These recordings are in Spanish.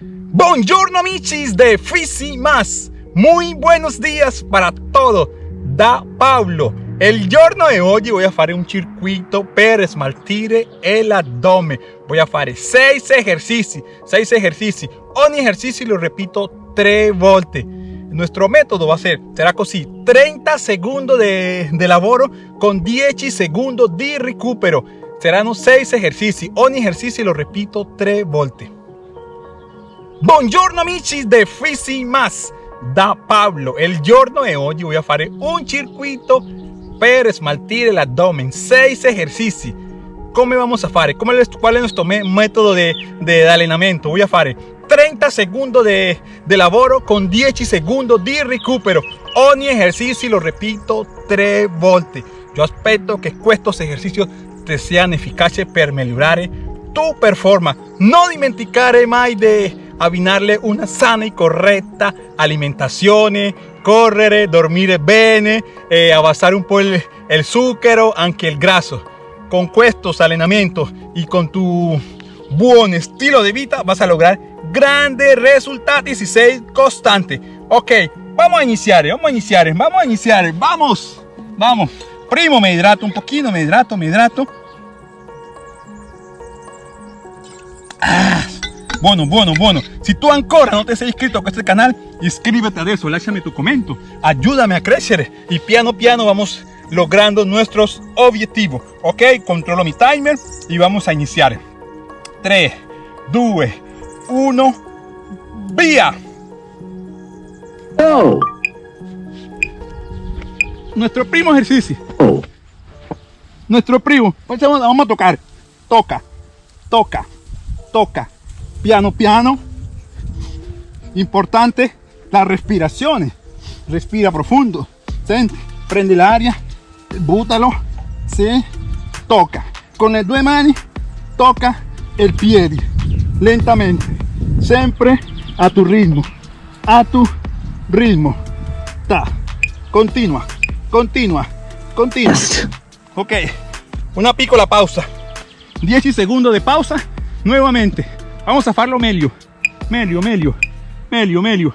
Buongiorno amicis de Fisi Más. Muy buenos días para todo. Da Pablo. El giorno de hoy voy a hacer un circuito per smaltire el abdomen. Voy a hacer 6 ejercicios. 6 ejercicios. Ogni ejercicio lo repito 3 volte. Nuestro método va a ser, será así, 30 segundos de, de lavoro con 10 segundos de recupero. Serán 6 ejercicios. Ogni ejercicio lo repito 3 volte. Buongiorno amici de Fisi Más da Pablo. El giorno de hoy voy a hacer un circuito per smaltire el abdomen. 6 ejercicios. ¿Cómo vamos a hacer? ¿Cuál es nuestro método de, de allenamento? Voy a hacer 30 segundos de, de lavoro con 10 segundos de recupero. Ogni ejercicio lo repito 3 volte. Yo espero que estos ejercicios te sean eficaces per migliorare tu performance. No dimenticare mai de abbinarle una sana y correcta alimentación, correr, dormir bene, eh, un poco el, el azúcar, aunque el graso. Con estos allenamientos y con tu buen estilo de vida vas a lograr grandes resultados y ser constante. Ok, vamos a iniciar, vamos a iniciar, vamos a iniciar, vamos, vamos. Primo me hidrato un poquito, me hidrato, me hidrato. Ah. Bueno, bueno, bueno. Si tú ancora no te has inscrito a este canal, inscríbete a eso, déjame tu comentario. Ayúdame a crecer y piano piano vamos logrando nuestros objetivos. Ok, controlo mi timer y vamos a iniciar. 3, 2, 1, vía. Oh. Nuestro primo ejercicio. Oh. Nuestro primo. Vamos a tocar. Toca, toca, toca piano piano. Importante la respiración respira profundo prende el aria bútalo se toca con le due mani toca el piede lentamente siempre a tu ritmo a tu ritmo. Ta continua continua continua. Ok una piccola pausa. 10 segundos de pausa nuevamente Vamos a hacerlo meglio. Meglio, meglio. Meglio, meglio.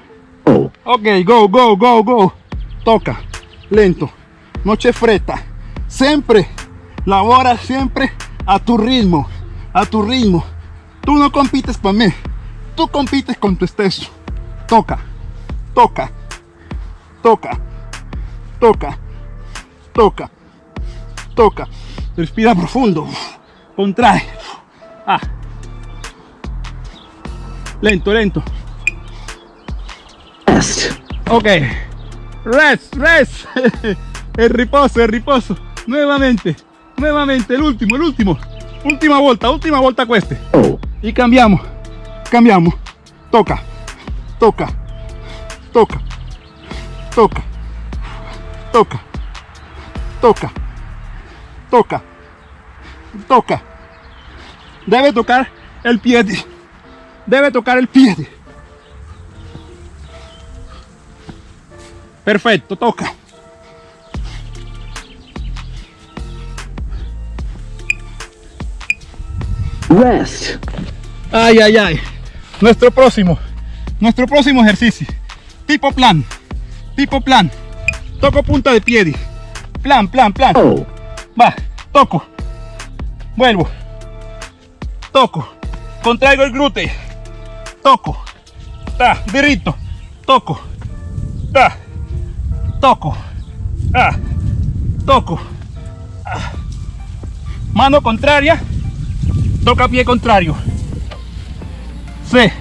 Ok, go, go, go, go. Toca. Lento. No c'è fretta. Siempre. Labora siempre a tu ritmo. A tu ritmo. Tú no compites para mí. Tú compites con tu stesso. Toca. Toca. Toca. Toca. Toca. Toca. Respira profundo. Contrae. Ah lento, lento. Rest. Ok. Rest, rest. el riposo, el riposo. Nuevamente, nuevamente, el último, el último. Última vuelta, última vuelta cueste. Oh. Y cambiamos, cambiamos. Toca, toca, toca, toca, toca, toca, toca, toca. Debe tocar el pie debe tocar el pie. Perfecto, toca. Rest. Ay, ay, ay. Nuestro próximo, nuestro próximo ejercicio. Tipo plan, tipo plan. Toco punta de pie. Plan, plan, plan. Oh. Va, toco. Vuelvo. Toco. Contraigo el glúteo toco, ta, derecho, toco, ta, toco, ah, toco, mano contraria, toca pie contrario, sí,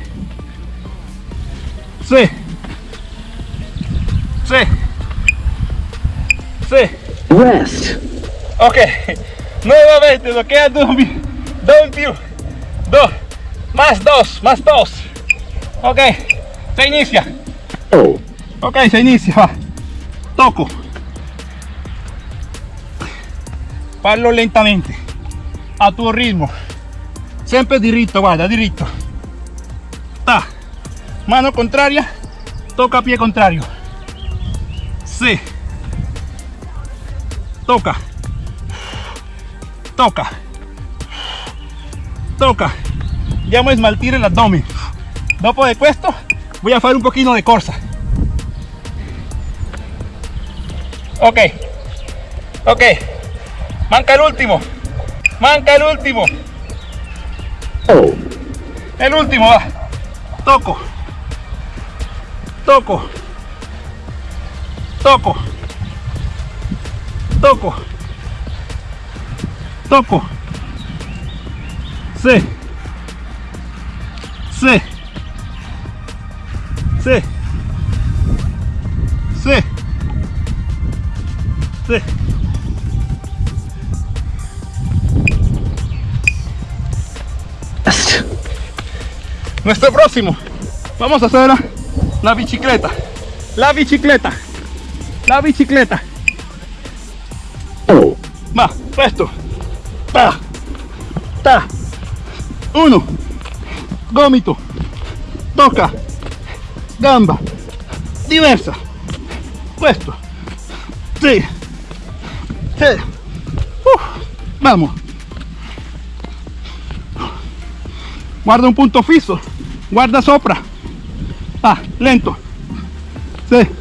sí, sí, sí, rest, ok, nuevamente lo queda dos, dos, dos, más dos, más dos, Ok, se inicia. Ok, se inicia, va. Toco. Parlo lentamente. A tu ritmo. Siempre diritto, guarda, diritto. Ta. Mano contraria. Toca pie contrario. Sí. Toca. Toca. Toca. Llamo a esmaltir el abdomen Dopo de questo voy a hacer un poquito de corsa. Ok, ok, manca el último, manca el último. El último va, toco, toco, toco, toco, toco, sí, sí, sí, sí, sí. Nuestro próximo, vamos a hacer la bicicleta, la bicicleta, la bicicleta. Va, esto, ta, ta, uno, gomito, toca, gamba, diversa, questo, sì, sì, Uf, vamos. Guarda un punto fisso, guarda sopra, ah, lento. De-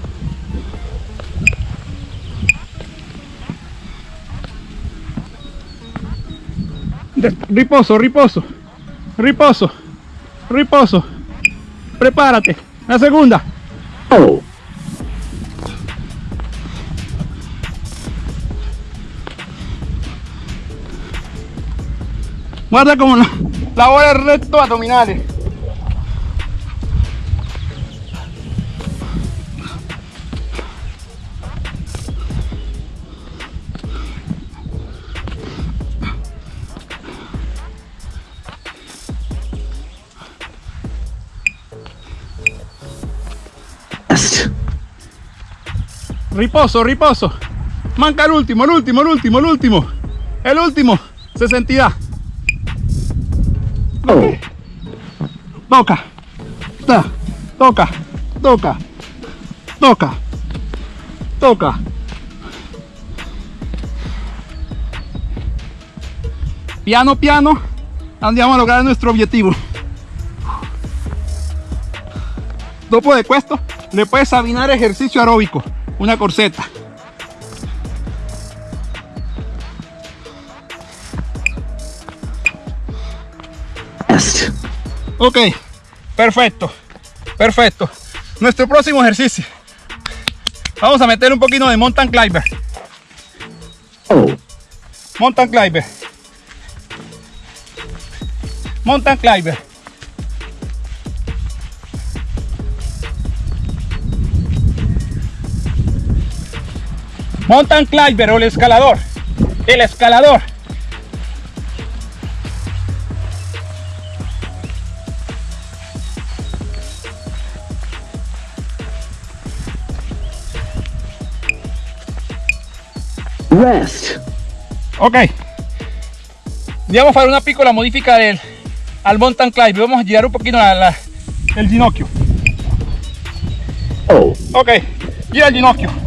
riposo, riposo, riposo, riposo. Prepárate. La segunda. Guarda como la, la bola recto abdominales. Riposo, riposo. Manca el último, el último, el último, el último. El último. 60. Toca. Ta. Toca. Toca. Toca. Toca. Piano piano andiamo a lograr nuestro objetivo. Dopo de questo le puedes abinar ejercicio aeróbico, una corseta. Ok, perfecto, perfecto. Nuestro próximo ejercicio. Vamos a meter un poquito de mountain climber. Mountain climber. Mountain climber. Mountain climber o el escalador. El escalador. Rest. Ok. Andiamo a fare una piccola modifica del, al mountain climb. Vamos a girar un poquito la, la- el ginocchio. Ok, gira il ginocchio.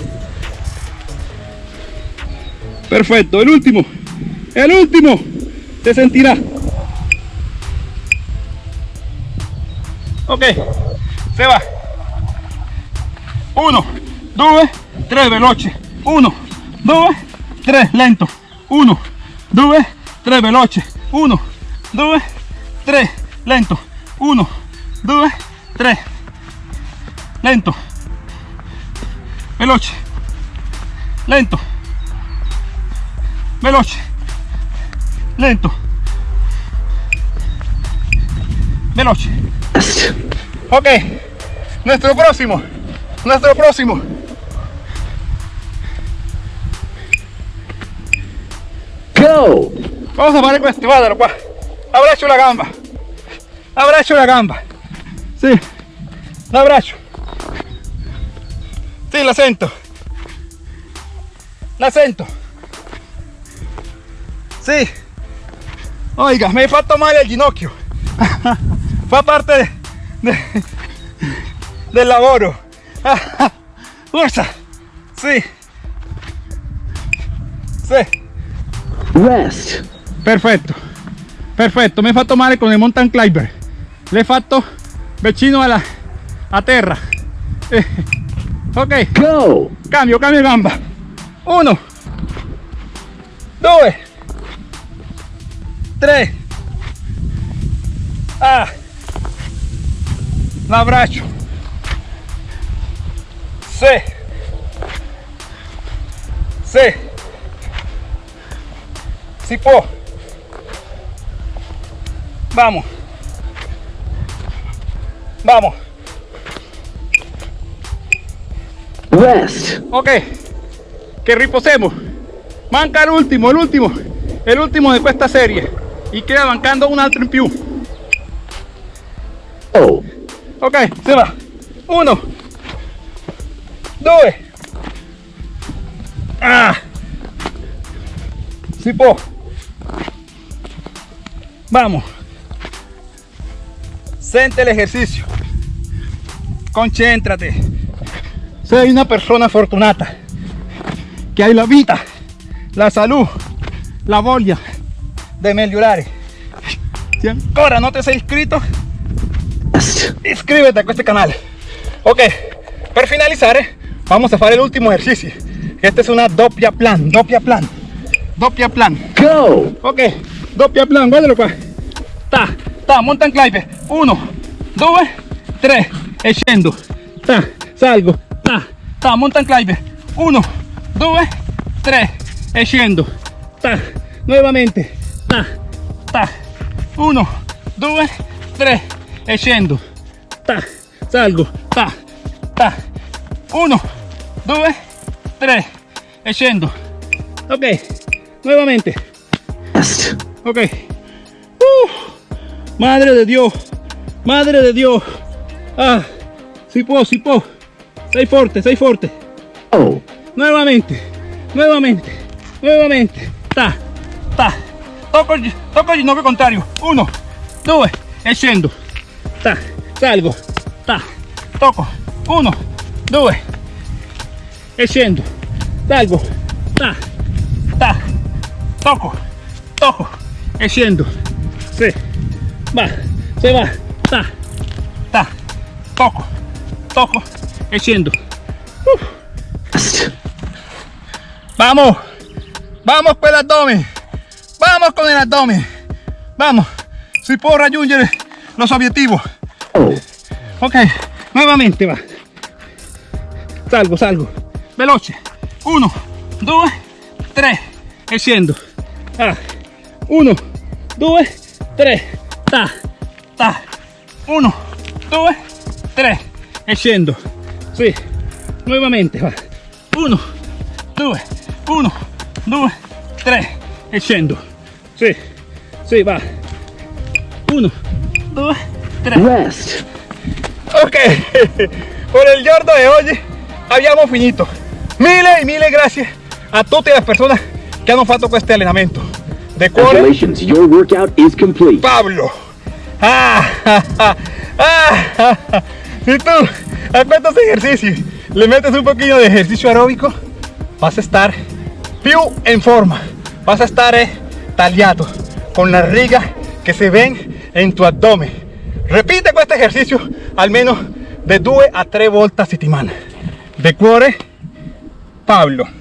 Perfecto, el último. El último. Se sentirá. Ok, se va. Uno, due, tre, veloce. Uno, due, tre, lento. Uno, due, tre, veloce. Uno, due, tre, lento. Uno, due, tre, lento. Veloce. Lento. Veloce. Lento. Veloce. Ok. Nuestro próximo. Nuestro próximo. Go. Vamos a fare questo, guardalo qua. Abbraccio la gamba. Abbraccio la gamba. Sì. L'abbraccio. Sì, la sento. La sento. Sì. Oiga, mi hai fatto male al ginocchio. Fa parte de- de- del lavoro. Forza. Sì. Sì. Rest. Perfetto, perfetto, mi hai fatto male con il mountain climber. L'hai fatto vicino alla a terra. Eh, ok, Go. cambio, cambio gamba. Uno, due, tre. Ah, l'abbraccio. Sì. Sì. Si può. Vamos. Vamos. Rest. Ok. Che riposiamo. Manca l'ultimo, l'ultimo. È l'ultimo di questa serie. E queda mancando un altro in più. Go. Ok, se va. Uno. Due. Ah. Si può. Vamos. Sente el ejercicio. Concéntrate. Sei una persona fortunata che hai la vita, la salud, la voglia di migliorare. Se ancora non ti sei iscritto, Rest. iscrivete a questo canale. Ok, per finalizzare vamos a fare l'ultimo esercizio. Esta es una doppia plan, doppia plan, doppia plan. Go. Ok, doppia plan, guardalo qua. Ta, ta, mountain climber. Uno, due, tre, e scendo. Ta, salgo. Ta, ta, mountain climber. Uno, due, tre, e scendo. Ta, nuovamente. Ta, ta. Uno, due, tre, e scendo. Ta, salgo. Ta, ta. Uno, due, tre, e scendo. Ok, nuovamente. Rest. Ok. Uh, madre de Dios. Madre de Dios. Ah, si può, si può. Sei forte, sei forte. Go. Nuevamente. Nuevamente. Nuevamente. Ta, ta. Tocco, il- tocco il ginocchio contrario. Uno, due, e scendo. Ta, salgo. Ta, tocco. Uno, due, e scendo. Salgo. Ta, ta. Tocco, tocco, e scendo. Sì. Va, se va. Ta, ta. E scendo. Uh. Rest. Vamos, vamos con el abdomen, vamos con el abdomen, vamos, si puedo raggiungere los objetivos. Ok, nuevamente va. Salgo, salgo, veloce. Uno, due, tre, e scendo. Ah. Uno, due, tre, ta, ta. Uno, due, tre, e scendo. Sì, nuovamente va. Uno, due, uno, due, tre, e. Sì, sì, va. Uno, due, tre. Rest. Ok, por el giorno de hoy abbiamo finito. Mille e mille grazie a tutte le persone che hanno fatto questo allenamento. De cuore, Congratulations, your workout is complete. Pablo. Ah, ah, ah, ah, ah. Si tú a estos ejercicios le metes un poquillo de ejercicio aeróbico, vas a estar più en forma. Vas a estar eh, tagliato con la riga que se ven en tu abdomen. Repite este ejercicio almeno de 2 a 3 volte a settimana. De cuore, Pablo.